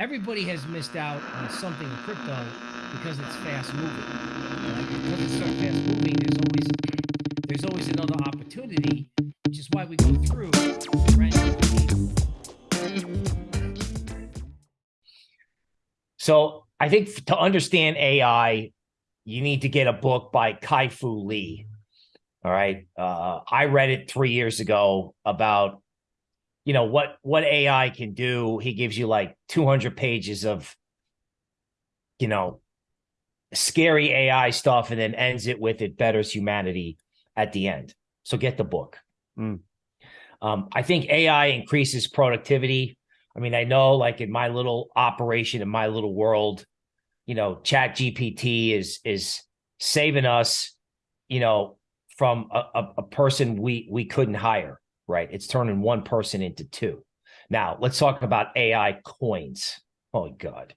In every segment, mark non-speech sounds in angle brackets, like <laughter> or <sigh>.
everybody has missed out on something in crypto because it's fast moving. Because it's so fast moving, there's always there's always another opportunity, which is why we go through So I think to understand AI, you need to get a book by Kai-Fu Lee. All right. Uh, I read it three years ago about, you know, what what AI can do. He gives you like 200 pages of, you know, scary AI stuff and then ends it with it betters humanity at the end. So get the book. Mm. Um, I think AI increases productivity. I mean, I know like in my little operation, in my little world, you know, chat GPT is, is saving us, you know, from a, a, a person we, we couldn't hire, right? It's turning one person into two. Now let's talk about AI coins. Oh God.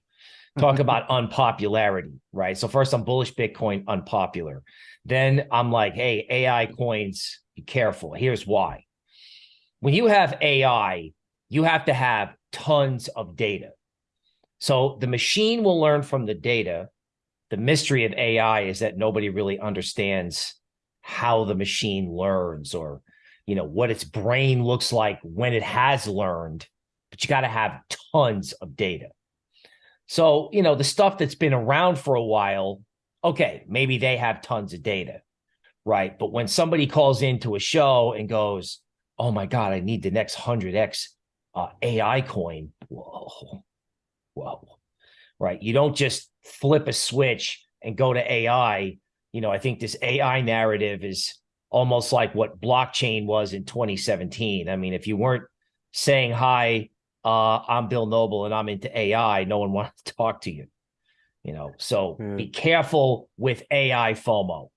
Talk about <laughs> unpopularity, right? So first I'm bullish Bitcoin, unpopular. Then I'm like, hey, AI coins, be careful. Here's why. When you have AI, you have to have tons of data. So the machine will learn from the data. The mystery of AI is that nobody really understands how the machine learns or, you know, what its brain looks like when it has learned, but you got to have tons of data. So, you know, the stuff that's been around for a while, okay, maybe they have tons of data, right? But when somebody calls into a show and goes, oh my God, I need the next 100X uh, AI coin, whoa, whoa, right? You don't just flip a switch and go to AI. You know, I think this AI narrative is almost like what blockchain was in 2017. I mean, if you weren't saying, hi, uh, I'm Bill Noble and I'm into AI, no one <laughs> wanted to talk to you. You know, so Yeah. be careful with AI FOMO.